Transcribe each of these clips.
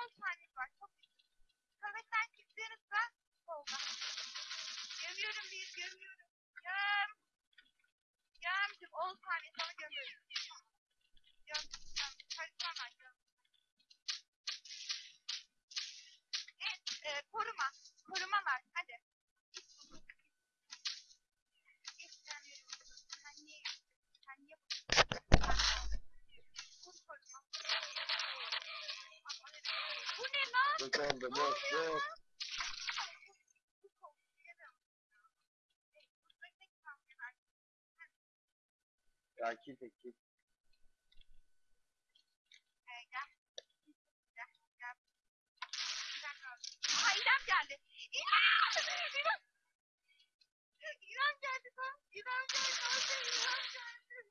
10 saniyesi var. Çok güzel. Kametten çıktığınızda solda. Gömüyorum bir, gömüyorum. Göm. Gömdüm. 10 saniye sonra gömüyorum. Gömdüm. boşluk oldu boşluk. Ya git git. İrem geldi. İrem! İrem geldi. İrem geldi. İrem geldi. İrem geldi.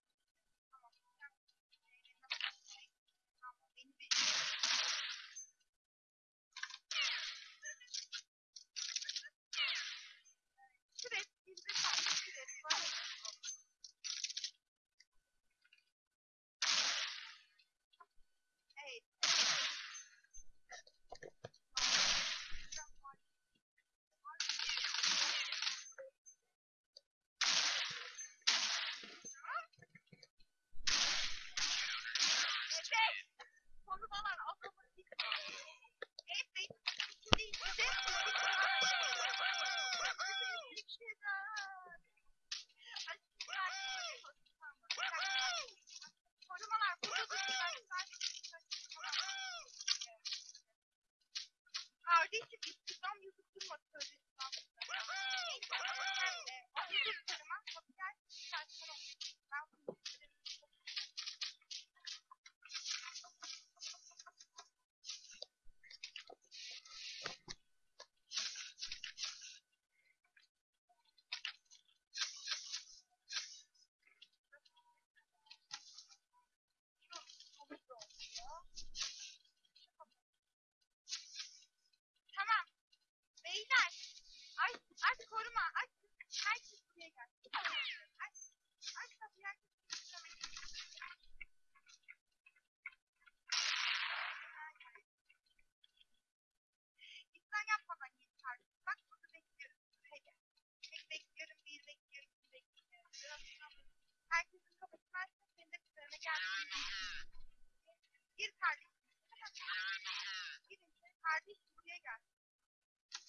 我이스크老이랑같哎谁을谁.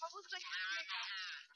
Pomóż ktoś mi biegać.